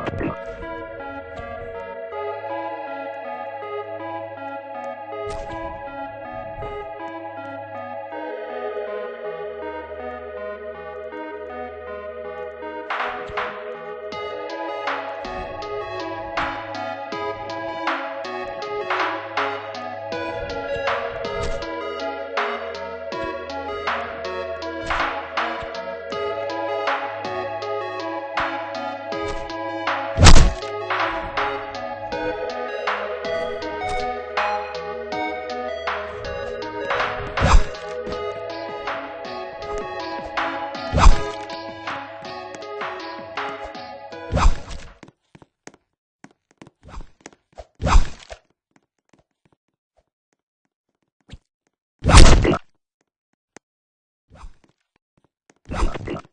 なってます。something.